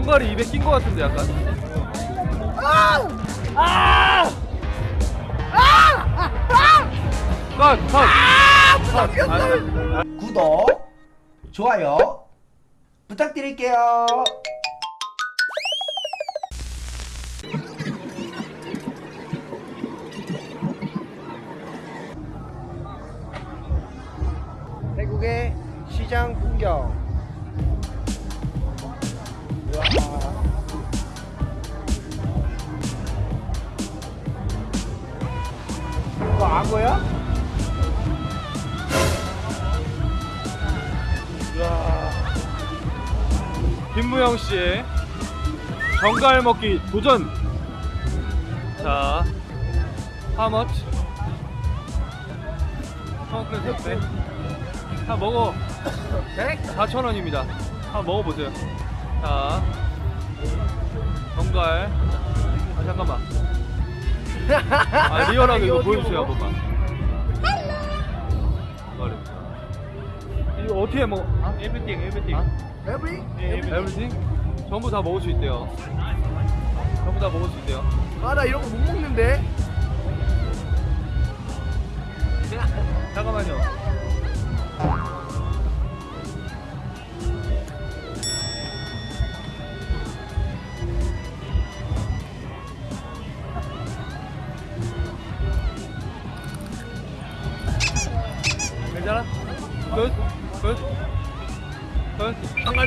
정갈이 입에 낀거 같은데 약간. 아! 컷, 컷. 컷. 아, 구독, 좋아요 부탁드릴게요. 김무영 씨의 정갈 먹기 도전. 자, how much? 성큰 택배. 다 먹어. 4,000원입니다. 한번 먹어보세요. 자, 정갈. 아, 잠깐만. 아, 리얼하게 이거 보여주세요, 한 번만. 말해. 이거 어떻게 먹어? 아, everything, everything. Every? everything? 전부 다 먹을 수 있대요. 전부 다 먹을 수 있대요. 아, 나 이런 거 못 먹는데. 잠깐만요.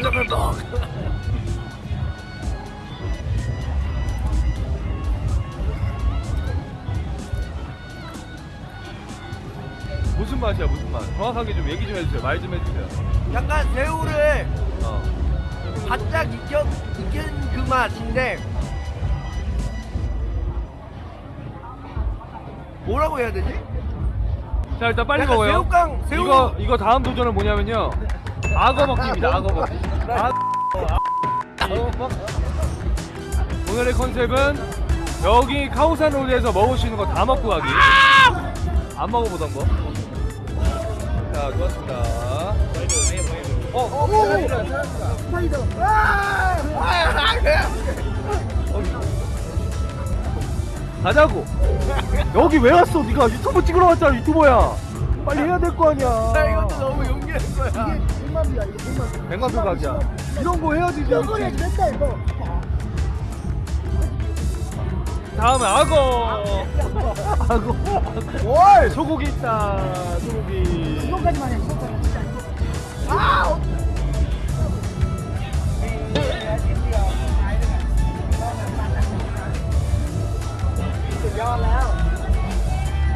끝? 한갈 잡을 먹. 무슨 맛이야 무슨 맛? 정확하게 좀 얘기 좀 해주세요. 말 좀 해주세요. 약간 새우를 어. 바짝 익혀 익힌 그 맛인데 뭐라고 해야 되지? 자 일단 빨리 약간 먹어요. 새우깡, 새우- 이거 이거 다음 도전은 뭐냐면요. 악어 먹기입니다. 악어 먹기. 아, 오늘의 컨셉은 여기 카오산 롤에서 먹을 수 있는 거 다 먹고 가기. 안 먹어보던 거. 자 좋았습니다. 어, 어, 스파이더. 아! 아! 가자고. 여기 왜 왔어? 네가 유튜브 찍으러 왔잖아. 유튜버야. 빨리 해야 될 거 아니야. 나 이것도 너무 용기낸 거야. 이게 100만이야, 이거 100만. 백만 표 각이야. 이런 거 해야지. 이번에 됐다 이거. 다음에 악어. 악어. 뭘? 소고기 있다. 소고기. 이거까지만 해. 이거까지. 아!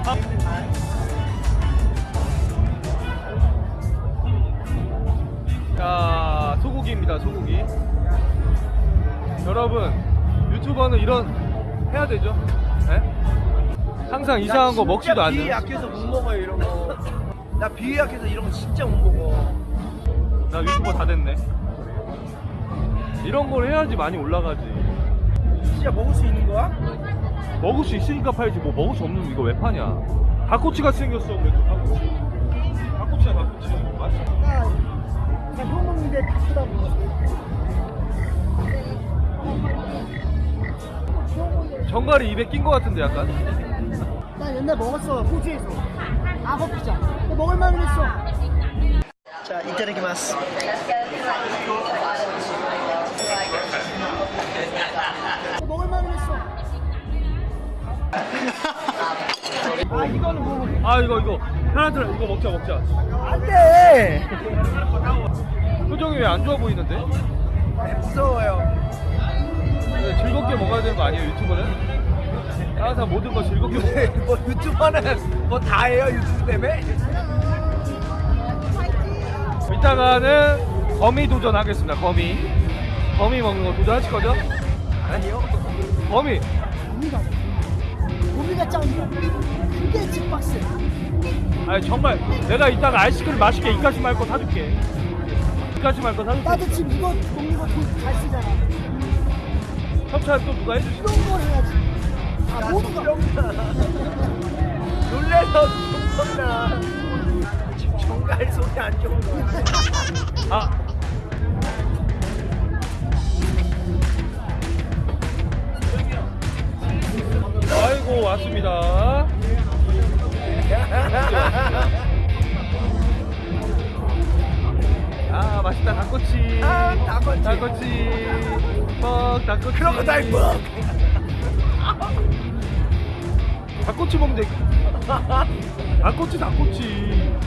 자, 소고기입니다. 소고기. 여러분, 유튜버는 이런 해야 되죠? 네? 항상 이상한 거 먹지도 않는. 약해서 못 먹어요 이런 거. 나 비위 약해서 이런 거 진짜 못 먹어. 나 유튜버 다 됐네. 이런 걸 해야지 많이 올라가지. 진짜 먹을 수 있는 거야? 먹을 수 있으니까 팔지 뭐 먹을 수 없는 이거 왜 파냐? 닭꼬치 같이 생겼어 그래도 닭꼬치. 닭꼬치야 닭꼬치. 맛있어. 먹는데 다 쓰다고. 정갈이 입에 낀거 같은데 약간. 나 옛날 먹었어 호주에서 악어 피자 먹을만 했어 자, 이타다키마스. 먹을만 했어 아, 이거는 뭐 아 이거 이거 하나들 이거 먹자 먹자. 안 돼. 표정이 왜 안 좋아 보이는데? 무서워요. 근데 즐겁게 먹어야 되는 거 아니에요 유튜버는? 항상 모든 거 즐겁게 먹. 뭐 유튜버는 뭐 다 해요 유튜브 때문에? 이따가는 거미 도전하겠습니다. 거미. 거미 먹는 거 도전하실 거죠? 아니요. 거미. 고기가 고기가 짱이야 그게 집박스 아니 정말 내가 이따가 아이스크림 맛있게 이까지 말거 사줄게. 이까지 말거 사줄게. 나도 지금 이거 먹는 거잘 쓰잖아 협찬 또 누가 해주시? 이런 걸 해야지 아거 놀래서 좀 나. 지금 정갈 속이 안 좋은 거야. 아. 아이고 왔습니다. 맛있다 닭꼬치. 아, 닭꼬치. 닭꼬치. 뻑 닭꼬치. 크로커다일 뻑. 닭꼬치 먹는데. 닭꼬치 닭꼬치.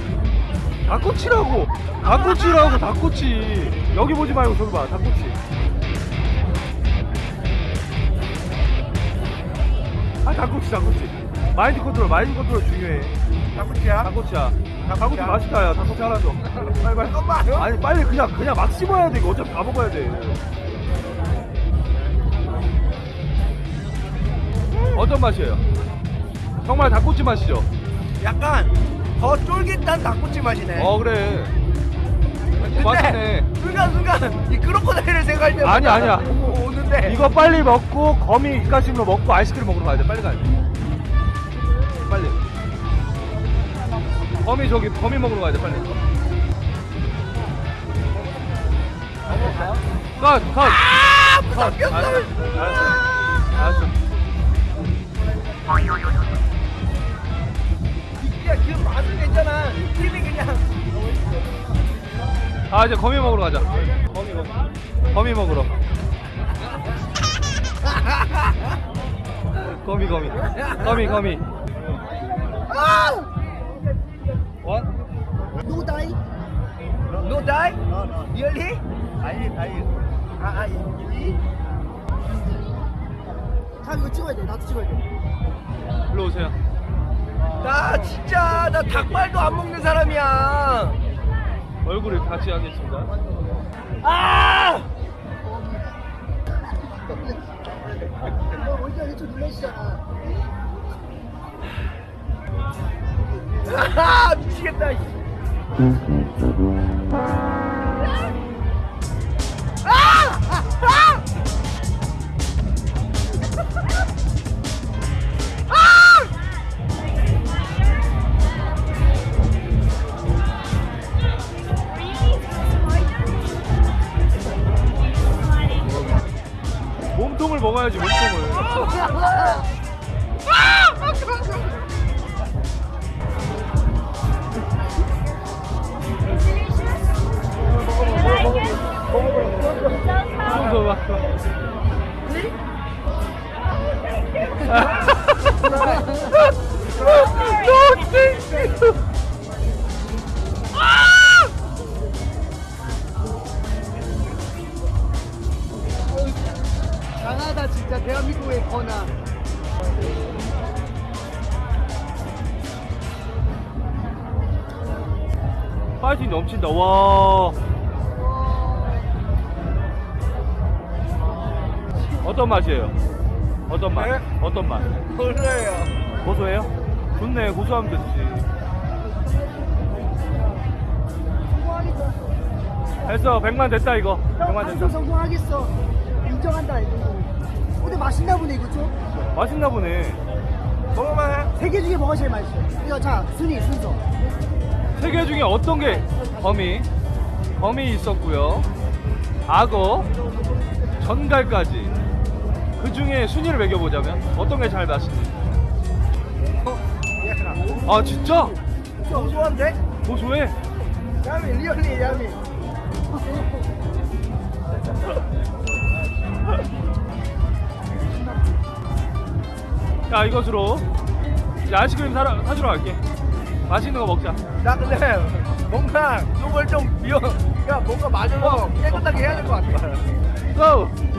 닭꼬치라고. 닭꼬치라고 닭꼬치. 여기 보지 말고 저기 봐 닭꼬치. 아 닭꼬치 닭꼬치. mind control mind control 중요해. 닭꼬치야? 닭꼬치야. 닭꼬치 맛있다 야 닭꼬치 하나 더. 빨리 빨리. 아니 빨리 그냥 그냥 막 씹어야 돼 이거 어차피 다 먹어야 돼. 어떤 맛이에요? 정말 닭꼬치 맛이죠? 약간 더 쫄깃한 닭꼬치 맛이네. 어 그래. 근데 맛있네. 순간 순간 이 크로커다일을 생각할 때 아니, 아니야. 오는데 이거 빨리 먹고 거미 입가심으로 먹고 아이스크림 먹으러 가야 돼. 빨리 가야 돼. 빨리. 거미 저기 거미 먹으러 가야 돼. 빨리. 컷 컷. 아. 삼겹살. 알았어. 알았어. 그 맛은 괜찮아. 느낌이 그냥. 아 이제 거미 먹으러 가자. 거미 먹. 거미 먹으러. 거미 거미. 거미 거미. 아! What? No die. No die? Really? 아니, 아니. 아, 아, 이? 다 이거 찍어야 돼. 나도 찍어야 돼. 일로 오세요. 나 진짜 나 닭발도 안 먹는 사람이야. 얼굴을 같이 하겠습니다. 아! 너 원래 이쪽 눌러주잖아. 아, 미치겠다. 강하다 진짜 대한민국의 권한. 파이팅 넘친다. 와. 어떤 맛이에요? 어떤 맛? 네? 어떤 맛? 몰라요. 고소해요? 좋네. 고소하면 됐지. 됐어. 100만 됐다 이거. 형 100만 방송 됐다. 성공하겠어. 인정한다 이거. 근데 맛있나 보네 이거 좀. 맛있나 보네. 먹어봐. 세개 중에 뭐가 제일 맛있어? 이거 자 순위 순서. 세 개 중에 어떤 게 거미? 거미 있었고요. 악어, 전갈까지. 그 중에 순위를 매겨보자면 어떤 게잘 맛있는지. 아 진짜? 고소한데? 고소해. 야미, 리얼리 야미. 자 이것으로 이제 아이스크림 사러, 사주러 갈게. 맛있는 거 먹자. 나 근데 뭔가 이걸 좀 미워. 야, 뭔가 마저로 깨끗하게 해야 될 것 같아. 고!